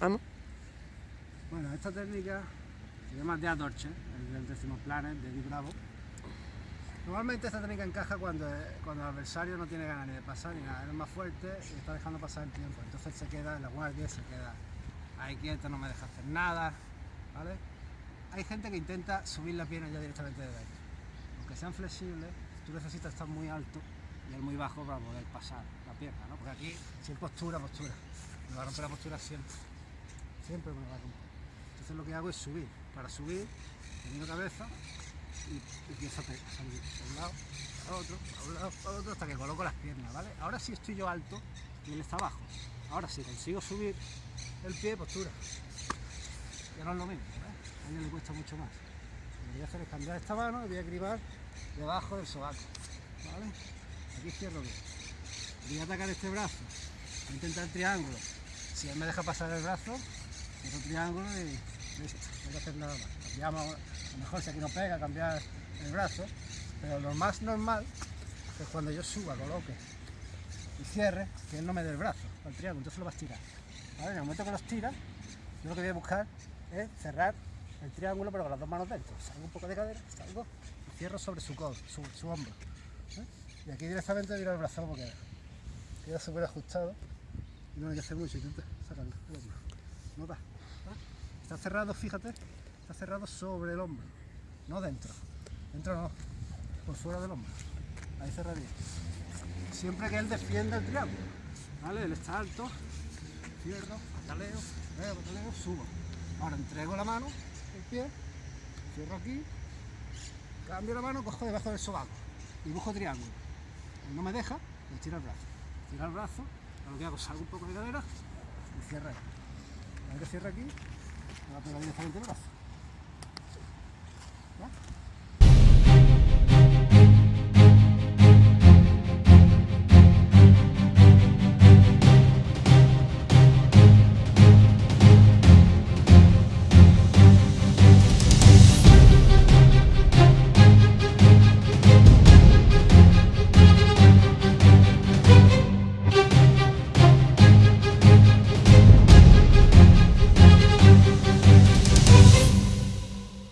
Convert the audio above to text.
Ah, ¿no? Bueno, esta técnica se llama de Adorche, el del décimo planet de Di Bravo. Normalmente esta técnica encaja cuando, cuando el adversario no tiene ganas ni de pasar ni nada, es más fuerte y está dejando pasar el tiempo. Entonces se queda en la guardia, se queda ahí quieto, no me deja hacer nada, ¿vale? Hay gente que intenta subir la pierna ya directamente de ahí. Aunque sean flexibles, tú necesitas estar muy alto y él muy bajo para poder pasar la pierna, ¿no? Porque aquí, si es postura, postura. Me va a romper la postura siempre. Siempre me va a romper. Entonces lo que hago es subir. Para subir, teniendo cabeza y empiezo a salir de un lado, a otro, a un lado, a otro, hasta que coloco las piernas, ¿vale? Ahora sí estoy yo alto y él está abajo. Ahora sí consigo subir el pie, postura. Ya no es lo mismo, ¿eh? A él le cuesta mucho más. Lo que voy a hacer es cambiar esta mano y voy a cribar debajo del sobaco, ¿vale? Aquí cierro bien. Voy a atacar este brazo, voy a intentar el triángulo. Si él me deja pasar el brazo, cierro triángulo y listo, no hay que hacer nada más. A lo mejor si aquí no pega, cambiar el brazo, pero lo más normal es cuando yo suba, coloque y cierre, que él no me dé el brazo al triángulo, entonces lo vas a tirar. ¿Vale? En el momento que los tiras, yo lo que voy a buscar es cerrar el triángulo pero con las dos manos dentro. Salgo un poco de cadera, salgo y cierro sobre su codo, su, su hombro. ¿eh? Y aquí directamente tiro el brazo como queda. Queda súper ajustado y no hay que hacer mucho, intenta sacarlo. ¿Nota? Está cerrado, fíjate, está cerrado sobre el hombro, no dentro. Dentro no, por fuera del hombro. Ahí cerraría. Siempre que él defienda el triángulo. ¿Vale? Él está alto, cierro, pataleo, pataleo, pataleo, subo. Ahora entrego la mano, el pie, cierro aquí, cambio la mano, cojo debajo del sobaco y busco triángulo. Él no me deja, le tiro el brazo. Tiro el brazo, lo que hago salgo un poco de cadera y cierro ahí. Ahora cierro aquí, me va a pegar directamente el brazo. ¿Ya?